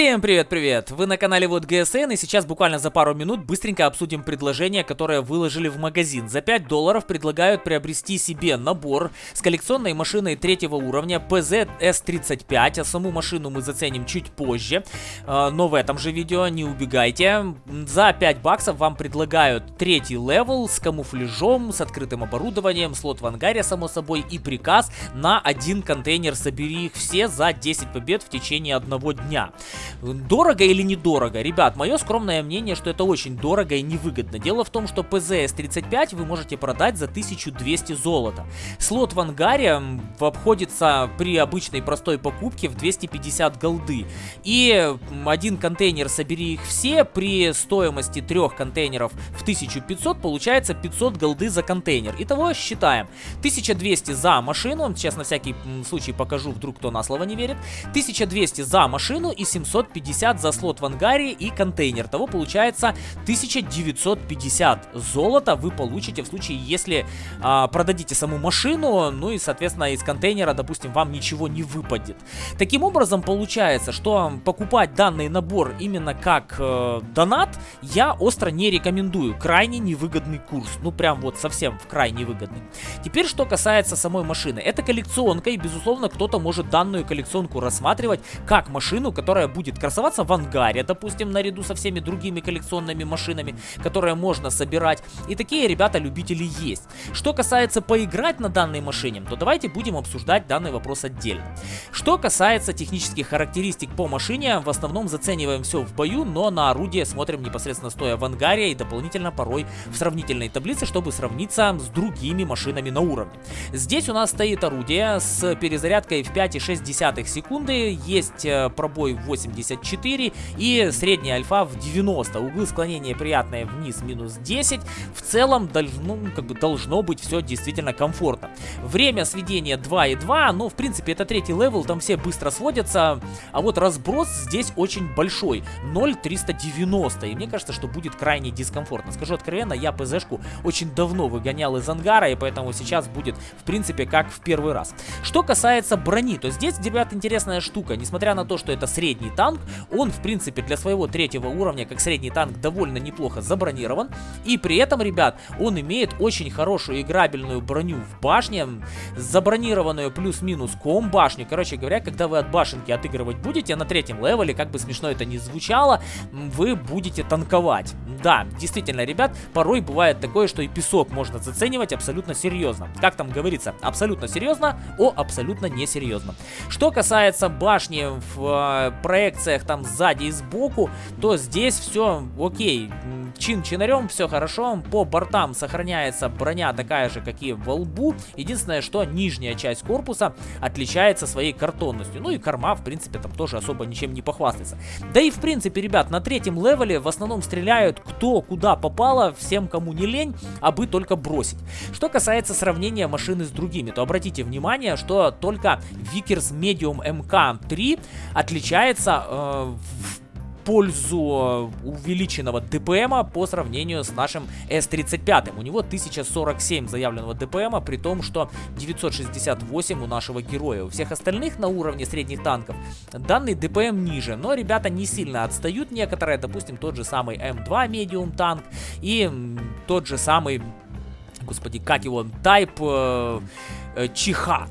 Всем привет-привет! Вы на канале WoT ГСН и сейчас буквально за пару минут быстренько обсудим предложение, которое выложили в магазин. За 5 долларов предлагают приобрести себе набор с коллекционной машиной третьего уровня PZ S35, а саму машину мы заценим чуть позже, а, но в этом же видео не убегайте. За 5 баксов вам предлагают третий level с камуфляжом, с открытым оборудованием, слот в ангаре само собой и приказ на один контейнер «Собери их все за 10 побед в течение одного дня». Дорого или недорого? Ребят, мое скромное мнение, что это очень дорого и невыгодно. Дело в том, что PZS-35 вы можете продать за 1200 золота. Слот в ангаре обходится при обычной простой покупке в 250 голды. И один контейнер «Собери их все» при стоимости трех контейнеров в 1500 получается 500 голды за контейнер. Итого считаем. 1200 за машину, сейчас на всякий случай покажу, вдруг кто на слово не верит. 1200 за машину и 700 750 за слот в ангаре и контейнер. Того получается 1950 золота вы получите в случае, если а, продадите саму машину, ну и, соответственно, из контейнера, допустим, вам ничего не выпадет. Таким образом, получается, что покупать данный набор именно как э, донат я остро не рекомендую. Крайне невыгодный курс. Ну, прям вот совсем в крайне выгодный. Теперь, что касается самой машины. Это коллекционка, и, безусловно, кто-то может данную коллекционку рассматривать как машину, которая будет будет красоваться в ангаре, допустим, наряду со всеми другими коллекционными машинами, которые можно собирать. И такие ребята-любители есть. Что касается поиграть на данной машине, то давайте будем обсуждать данный вопрос отдельно. Что касается технических характеристик по машине, в основном зацениваем все в бою, но на орудие смотрим непосредственно стоя в ангаре и дополнительно порой в сравнительной таблице, чтобы сравниться с другими машинами на уровне. Здесь у нас стоит орудие с перезарядкой в 5,6 секунды, есть э, пробой 8 84 и средняя альфа в 90. Углы склонения приятные вниз минус 10. В целом должно, ну, как бы должно быть все действительно комфортно. Время сведения 2,2, но в принципе это третий level, там все быстро сводятся. А вот разброс здесь очень большой, 0,390. И мне кажется, что будет крайне дискомфортно. Скажу откровенно, я ПЗшку очень давно выгонял из ангара, и поэтому сейчас будет в принципе как в первый раз. Что касается брони, то здесь, ребят, интересная штука. Несмотря на то, что это средний танк, он, в принципе, для своего третьего уровня, как средний танк, довольно неплохо забронирован. И при этом, ребят, он имеет очень хорошую играбельную броню в башне, забронированную плюс-минус ком башню. Короче говоря, когда вы от башенки отыгрывать будете на третьем левеле, как бы смешно это ни звучало, вы будете танковать. Да, действительно, ребят, порой бывает такое, что и песок можно заценивать абсолютно серьезно. Как там говорится, абсолютно серьезно, о абсолютно несерьезно. Что касается башни в э, проекте проекциях там сзади и сбоку, то здесь все окей. Чин-чинарем, все хорошо. По бортам сохраняется броня такая же, как и во лбу. Единственное, что нижняя часть корпуса отличается своей картонностью. Ну и корма, в принципе, там тоже особо ничем не похвастается. Да и в принципе, ребят, на третьем левеле в основном стреляют кто куда попало, всем кому не лень, а бы только бросить. Что касается сравнения машины с другими, то обратите внимание, что только Vickers Medium MK3 отличается э, в пользу увеличенного ДПМа по сравнению с нашим S35. У него 1047 заявленного ДПМа, при том, что 968 у нашего героя. У всех остальных на уровне средних танков данный ДПМ ниже, но ребята не сильно отстают некоторые, допустим, тот же самый М2 медиум танк и тот же самый, господи, как его, Type... Э, э, Чиха.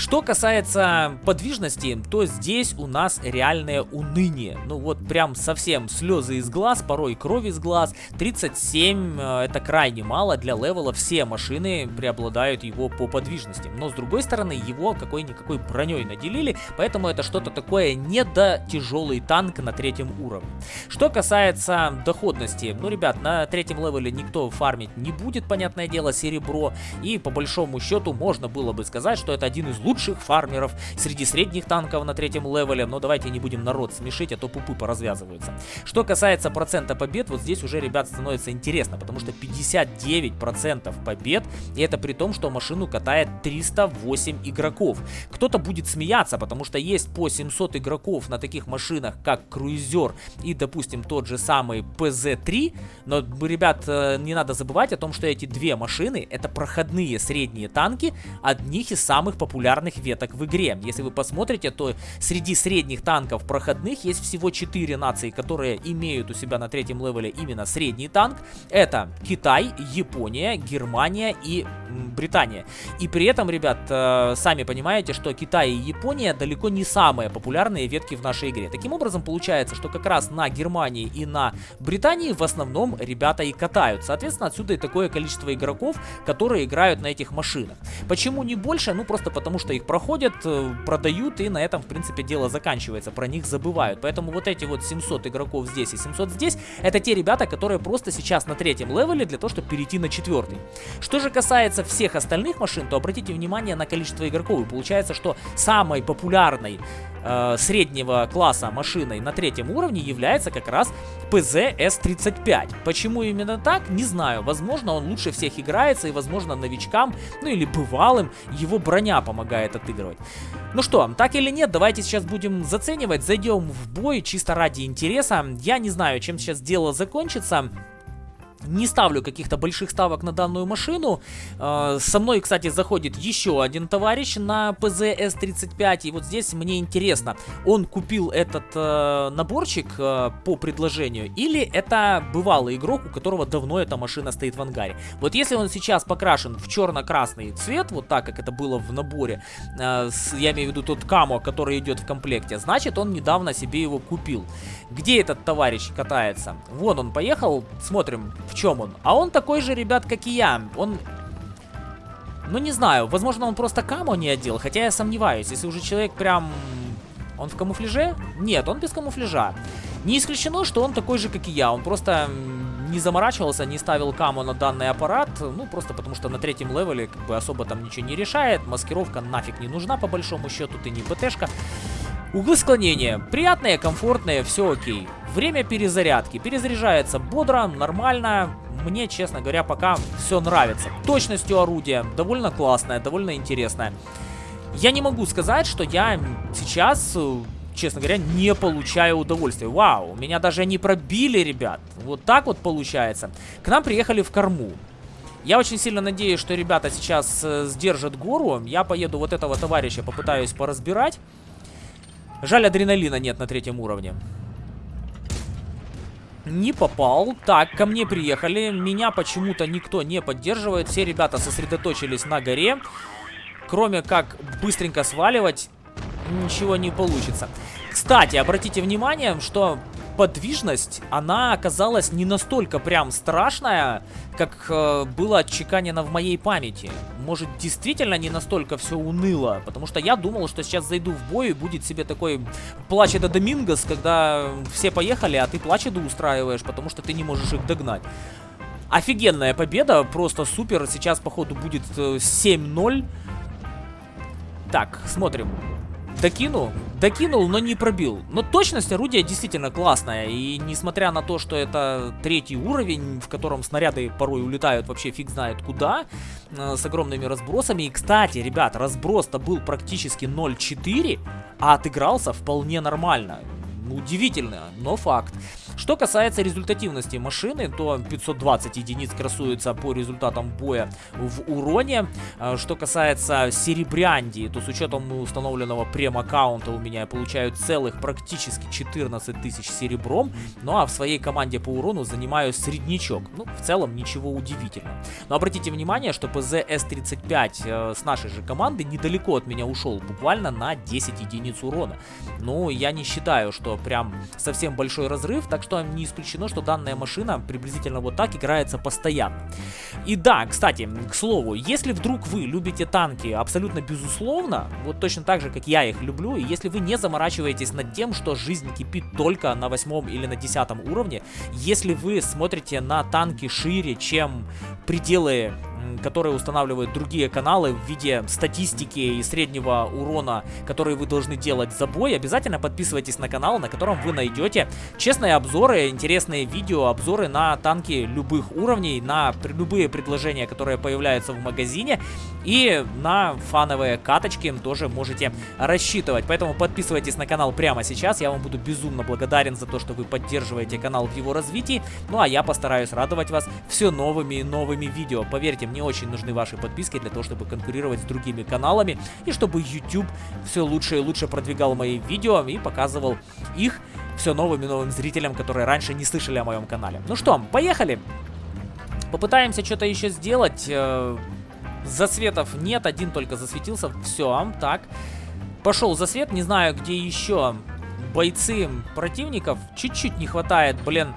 Что касается подвижности, то здесь у нас реальное уныние. Ну вот прям совсем слезы из глаз, порой кровь из глаз. 37 э, это крайне мало для левела. Все машины преобладают его по подвижности. Но с другой стороны, его какой-никакой броней наделили, поэтому это что-то такое не до тяжелый танк на третьем уровне. Что касается доходности, ну, ребят, на третьем левеле никто фармить не будет, понятное дело, серебро. И по большому счету можно было бы сказать, что это один из лучших лучших фармеров среди средних танков на третьем левеле, но давайте не будем народ смешить, а то пупы поразвязываются. Что касается процента побед, вот здесь уже, ребят, становится интересно, потому что 59% побед, и это при том, что машину катает 308 игроков. Кто-то будет смеяться, потому что есть по 700 игроков на таких машинах, как Cruiser и, допустим, тот же самый PZ-3, но, ребят, э, не надо забывать о том, что эти две машины это проходные средние танки, одних из самых популярных популярных веток в игре. Если вы посмотрите, то среди средних танков проходных есть всего 4 нации, которые имеют у себя на третьем левеле именно средний танк. Это Китай, Япония, Германия и Британия. И при этом, ребят, э, сами понимаете, что Китай и Япония далеко не самые популярные ветки в нашей игре. Таким образом, получается, что как раз на Германии и на Британии в основном ребята и катают. Соответственно, отсюда и такое количество игроков, которые играют на этих машинах. Почему не больше? Ну, просто потому что их проходят, э, продают, и на этом, в принципе, дело заканчивается. Про них забывают. Поэтому вот эти вот 700 игроков здесь и 700 здесь, это те ребята, которые просто сейчас на третьем левеле для того, чтобы перейти на четвертый. Что же касается всех остальных машин, то обратите внимание на количество игроков. И получается, что самой популярной э, среднего класса машиной на третьем уровне является как раз PZ S35. Почему именно так, не знаю. Возможно, он лучше всех играется и, возможно, новичкам, ну или бывалым, его броня помогает отыгрывать. Ну что, так или нет, давайте сейчас будем заценивать. Зайдем в бой чисто ради интереса. Я не знаю, чем сейчас дело закончится. Не ставлю каких-то больших ставок на данную машину. Э, со мной, кстати, заходит еще один товарищ на PZ S35. И вот здесь мне интересно, он купил этот э, наборчик э, по предложению или это бывалый игрок, у которого давно эта машина стоит в ангаре. Вот если он сейчас покрашен в черно-красный цвет, вот так, как это было в наборе, я имею в виду тот камо, который идет в комплекте, значит он недавно себе его купил. Где этот товарищ катается? Вон он поехал, смотрим, в чем он. А он такой же, ребят, как и я. Он... Ну, не знаю, возможно, он просто камо не одел, хотя я сомневаюсь. Если уже человек прям... Он в камуфляже? Нет, он без камуфляжа. Не исключено, что он такой же, как и я. Он просто не заморачивался, не ставил каму на данный аппарат. Ну, просто потому что на третьем левеле как бы особо там ничего не решает. Маскировка нафиг не нужна, по большому счету. Ты не ПТшка. Углы склонения приятные, комфортные, все окей. Время перезарядки. Перезаряжается бодро, нормально. Мне, честно говоря, пока все нравится. Точностью орудия довольно классная, довольно интересная. Я не могу сказать, что я сейчас, честно говоря, не получаю удовольствия. Вау, меня даже не пробили, ребят. Вот так вот получается. К нам приехали в корму. Я очень сильно надеюсь, что ребята сейчас э, сдержат гору. Я поеду вот этого товарища, попытаюсь поразбирать. Жаль, адреналина нет на третьем уровне. Не попал. Так, ко мне приехали. Меня почему-то никто не поддерживает. Все ребята сосредоточились на горе. Кроме как быстренько сваливать, ничего не получится. Кстати, обратите внимание, что подвижность, она оказалась не настолько прям страшная, как э, было отчеканено в моей памяти. Может, действительно не настолько все уныло, потому что я думал, что сейчас зайду в бой и будет себе такой плача до Домингос, когда все поехали, а ты плачеду устраиваешь, потому что ты не можешь их догнать. Офигенная победа, просто супер. Сейчас, походу, будет 7-0. Э, так, смотрим. Докину? Докинул, но не пробил. Но точность орудия действительно классная. И несмотря на то, что это третий уровень, в котором снаряды порой улетают вообще фиг знает куда, э, с огромными разбросами. И, кстати, ребят, разброс-то был практически 0.4, а отыгрался вполне нормально. Удивительно, но факт. Что касается результативности машины, то 520 единиц красуется по результатам боя в уроне. А, что касается серебрянди, то с учетом установленного прем-аккаунта у меня я получаю целых практически 14 тысяч серебром. Ну а в своей команде по урону занимаю среднячок. Ну, в целом ничего удивительного. Но обратите внимание, что PZ S35 э, с нашей же команды недалеко от меня ушел, буквально на 10 единиц урона. Ну, я не считаю, что прям совсем большой разрыв, так что не исключено, что данная машина приблизительно вот так играется постоянно. И да, кстати, к слову, если вдруг вы любите танки абсолютно безусловно, вот точно так же, как я их люблю, и если вы не заморачиваетесь над тем, что жизнь кипит только на восьмом или на десятом уровне, если вы смотрите на танки шире, чем пределы которые устанавливают другие каналы в виде статистики и среднего урона, которые вы должны делать за бой, обязательно подписывайтесь на канал, на котором вы найдете честные обзоры, интересные видео, обзоры на танки любых уровней, на любые предложения, которые появляются в магазине, и на фановые каточки тоже можете рассчитывать. Поэтому подписывайтесь на канал прямо сейчас, я вам буду безумно благодарен за то, что вы поддерживаете канал в его развитии, ну а я постараюсь радовать вас все новыми и новыми видео. Поверьте не очень нужны ваши подписки для того, чтобы конкурировать с другими каналами и чтобы YouTube все лучше и лучше продвигал мои видео и показывал их все новым и новым зрителям, которые раньше не слышали о моем канале. Ну что, поехали! Попытаемся что-то еще сделать. Э, засветов нет, один только засветился. Все, так. Пошел засвет, не знаю, где еще бойцы противников. Чуть-чуть не хватает, блин,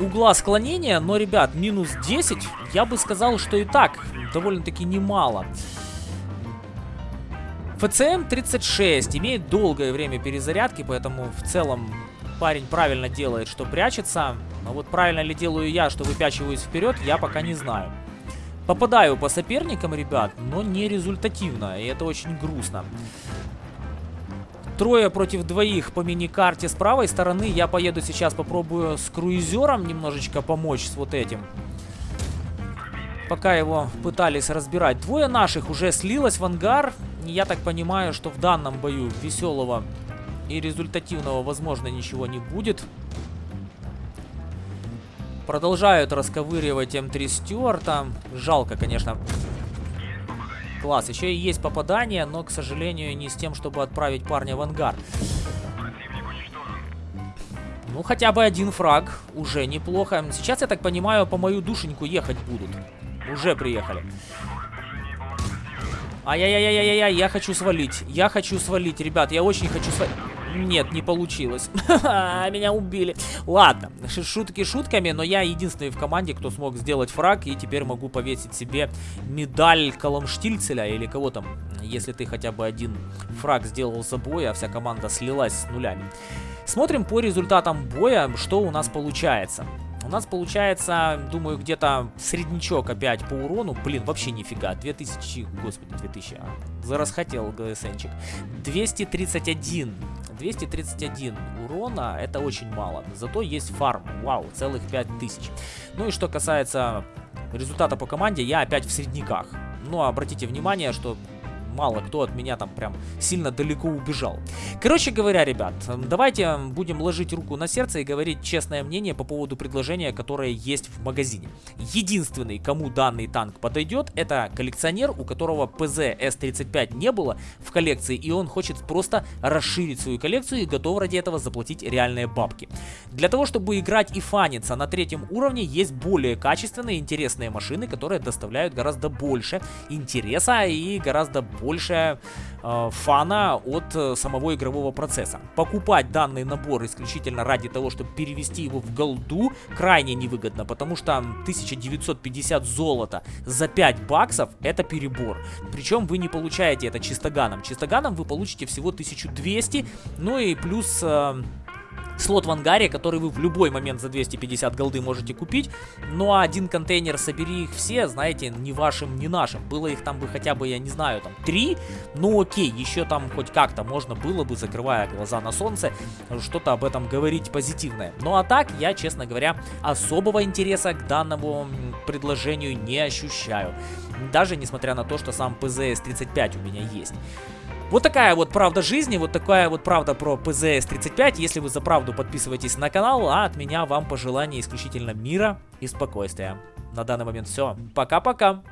угла склонения. Но, ребят, минус 10, я бы сказал, что и так довольно-таки немало. ФЦМ 36 имеет долгое время перезарядки, поэтому в целом парень правильно делает, что прячется. Но вот правильно ли делаю я, что выпячиваюсь вперед, я пока не знаю. Попадаю по соперникам, ребят, но не результативно, и это очень грустно. Трое против двоих по мини-карте с правой стороны. Я поеду сейчас, попробую с круизером немножечко помочь с вот этим. Пока его пытались разбирать. Двое наших уже слилось в ангар. Я так понимаю, что в данном бою веселого и результативного, возможно, ничего не будет. Продолжают расковыривать М3 Стюарта. Жалко, конечно. Класс. Еще и есть попадание, но, к сожалению, не с тем, чтобы отправить парня в ангар. Ну, хотя бы один фраг. Уже неплохо. Сейчас, я так понимаю, по мою душеньку ехать будут. Уже приехали. Ай-яй-яй-яй-яй, я хочу свалить. Я хочу свалить, ребят, я очень хочу свалить. Нет, не получилось. Меня убили. Ладно, шутки шутками, но я единственный в команде, кто смог сделать фраг, и теперь могу повесить себе медаль Коломштильцеля или кого там, если ты хотя бы один фраг сделал за бой, а вся команда слилась с нулями. Смотрим по результатам боя, что у нас получается. У нас получается, думаю, где-то среднячок опять по урону. Блин, вообще нифига. 2000, господи, 2000. А, зарасхотел ГСНчик. 231. 231 урона, это очень мало. Зато есть фарм. Вау, целых 5000. Ну и что касается результата по команде, я опять в средняках. Но обратите внимание, что мало кто от меня там прям сильно далеко убежал. Короче говоря, ребят, давайте будем ложить руку на сердце и говорить честное мнение по поводу предложения, которое есть в магазине. Единственный, кому данный танк подойдет, это коллекционер, у которого ПЗ С-35 не было в коллекции, и он хочет просто расширить свою коллекцию и готов ради этого заплатить реальные бабки. Для того, чтобы играть и фаниться на третьем уровне, есть более качественные, интересные машины, которые доставляют гораздо больше интереса и гораздо больше больше э, фана от э, самого игрового процесса. Покупать данный набор исключительно ради того, чтобы перевести его в голду, крайне невыгодно, потому что 1950 золота за 5 баксов это перебор. Причем вы не получаете это чистоганом. Чистоганом вы получите всего 1200, ну и плюс... Э, слот в ангаре, который вы в любой момент за 250 голды можете купить. Ну а один контейнер, собери их все, знаете, ни вашим, ни нашим. Было их там бы хотя бы, я не знаю, там три. Ну окей, еще там хоть как-то можно было бы, закрывая глаза на солнце, что-то об этом говорить позитивное. Ну а так, я, честно говоря, особого интереса к данному предложению не ощущаю. Даже несмотря на то, что сам PZS-35 у меня есть. Вот такая вот правда жизни, вот такая вот правда про ПЗС-35. Если вы за правду подписывайтесь на канал, а от меня вам пожелание исключительно мира и спокойствия. На данный момент все. Пока-пока.